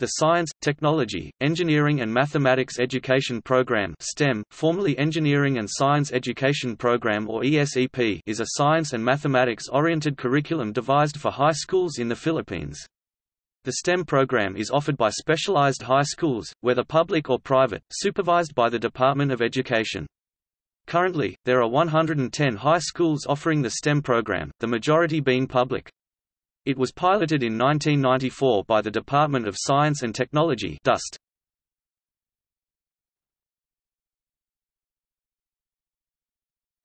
The Science, Technology, Engineering and Mathematics Education Program STEM, formerly Engineering and Science Education Program or ESEP is a science and mathematics-oriented curriculum devised for high schools in the Philippines. The STEM program is offered by specialized high schools, whether public or private, supervised by the Department of Education. Currently, there are 110 high schools offering the STEM program, the majority being public. It was piloted in 1994 by the Department of Science and Technology DOST.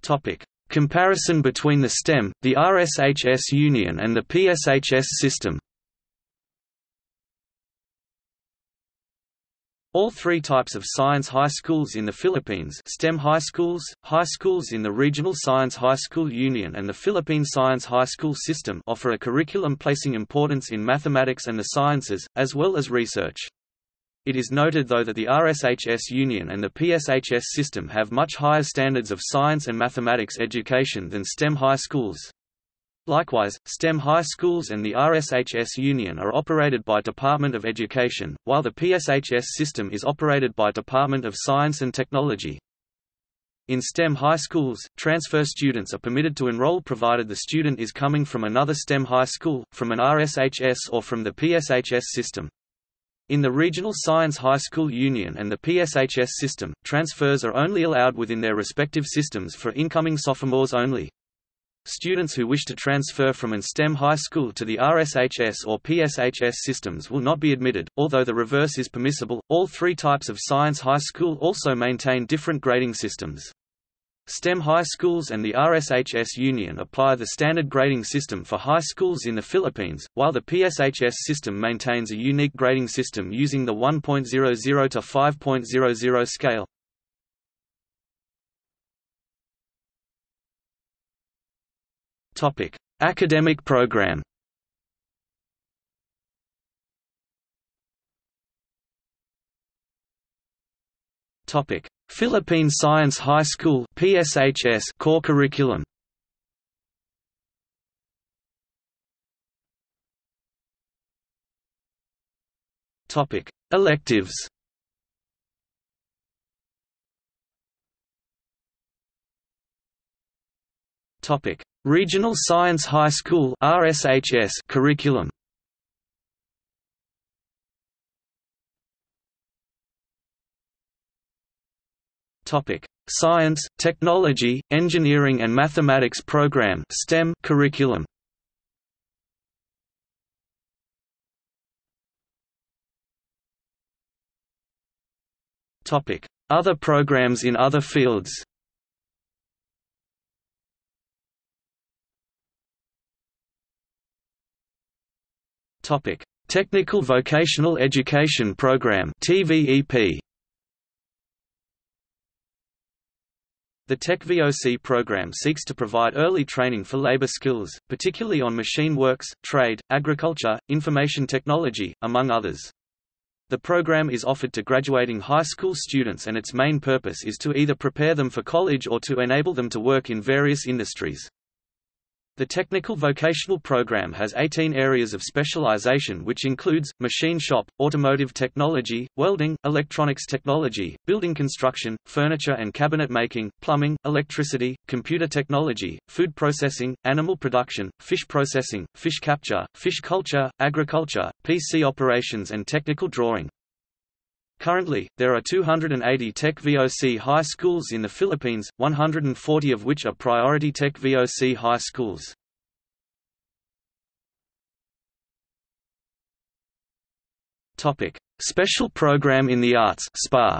Topic: Comparison between the STEM, the RSHS Union and the PSHS system. All three types of science high schools in the Philippines STEM high schools, high schools in the Regional Science High School Union and the Philippine Science High School System offer a curriculum placing importance in mathematics and the sciences, as well as research. It is noted though that the RSHS Union and the PSHS system have much higher standards of science and mathematics education than STEM high schools. Likewise, STEM high schools and the RSHS Union are operated by Department of Education, while the PSHS system is operated by Department of Science and Technology. In STEM high schools, transfer students are permitted to enroll provided the student is coming from another STEM high school, from an RSHS or from the PSHS system. In the Regional Science High School Union and the PSHS system, transfers are only allowed within their respective systems for incoming sophomores only. Students who wish to transfer from an STEM high school to the RSHS or PSHS systems will not be admitted, although the reverse is permissible. All three types of science high school also maintain different grading systems. STEM high schools and the RSHS Union apply the standard grading system for high schools in the Philippines, while the PSHS system maintains a unique grading system using the 1.00 to 5.00 scale. Topic: Academic program. Topic: Philippine Science High School (PSHS) core curriculum. Topic: Electives. Topic: Regional Science High School RSHS curriculum. Topic: Science, Technology, Engineering and Mathematics Program (STEM) curriculum. Topic: Other programs in other fields. Topic: Technical Vocational Education Program (TVEP). The TechVOC program seeks to provide early training for labor skills, particularly on machine works, trade, agriculture, information technology, among others. The program is offered to graduating high school students and its main purpose is to either prepare them for college or to enable them to work in various industries. The technical vocational program has 18 areas of specialization which includes, machine shop, automotive technology, welding, electronics technology, building construction, furniture and cabinet making, plumbing, electricity, computer technology, food processing, animal production, fish processing, fish capture, fish culture, agriculture, PC operations and technical drawing. Currently, there are 280 Tech VOC high schools in the Philippines, 140 of which are priority Tech VOC high schools. Topic: Special Program in the Arts (SPA).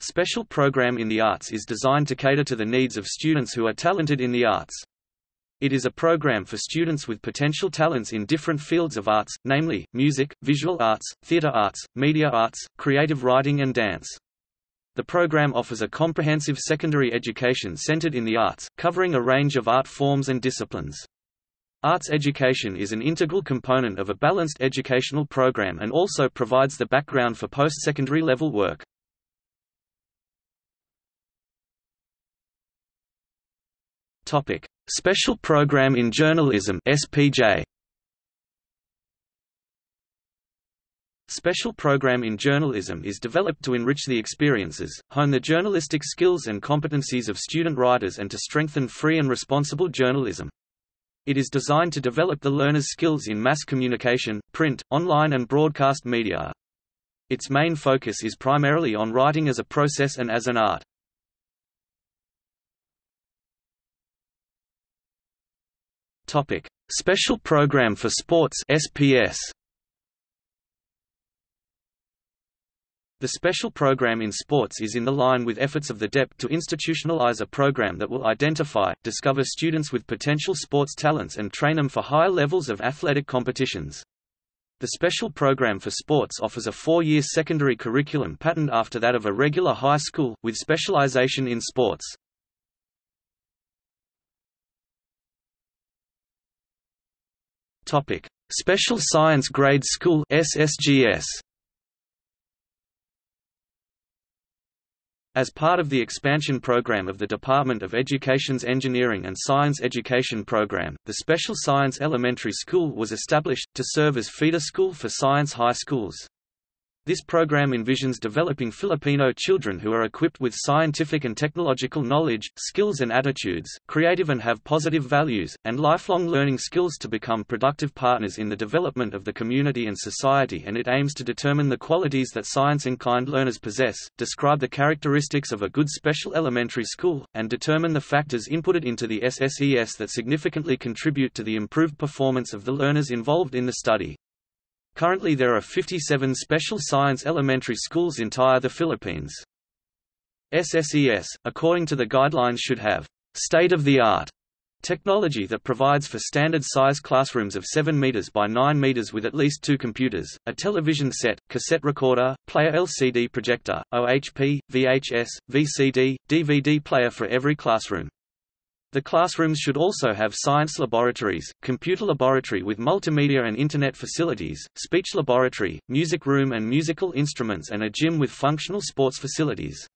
Special Program in the Arts is designed to cater to the needs of students who are talented in the arts. It is a program for students with potential talents in different fields of arts, namely, music, visual arts, theatre arts, media arts, creative writing and dance. The program offers a comprehensive secondary education centered in the arts, covering a range of art forms and disciplines. Arts education is an integral component of a balanced educational program and also provides the background for post-secondary level work. Topic: Special Program in Journalism (SPJ). special program in journalism is developed to enrich the experiences, hone the journalistic skills and competencies of student writers and to strengthen free and responsible journalism. It is designed to develop the learner's skills in mass communication, print, online and broadcast media. Its main focus is primarily on writing as a process and as an art. Topic: Special Program for Sports (SPS). The special program in sports is in the line with efforts of the DEP to institutionalize a program that will identify, discover students with potential sports talents and train them for higher levels of athletic competitions. The special program for sports offers a four-year secondary curriculum patterned after that of a regular high school, with specialization in sports. Topic: Special Science Grade School (SSGS). As part of the expansion program of the Department of Education's Engineering and Science Education program, the Special Science Elementary School was established, to serve as feeder school for science high schools. This program envisions developing Filipino children who are equipped with scientific and technological knowledge, skills and attitudes, creative and have positive values, and lifelong learning skills to become productive partners in the development of the community and society and it aims to determine the qualities that science-inclined learners possess, describe the characteristics of a good special elementary school, and determine the factors inputted into the SSES that significantly contribute to the improved performance of the learners involved in the study. Currently there are 57 special science elementary schools in the Philippines. SSES, according to the guidelines should have state-of-the-art technology that provides for standard-size classrooms of 7 meters by 9 meters with at least two computers, a television set, cassette recorder, player LCD projector, OHP, VHS, VCD, DVD player for every classroom. The classrooms should also have science laboratories, computer laboratory with multimedia and internet facilities, speech laboratory, music room and musical instruments and a gym with functional sports facilities.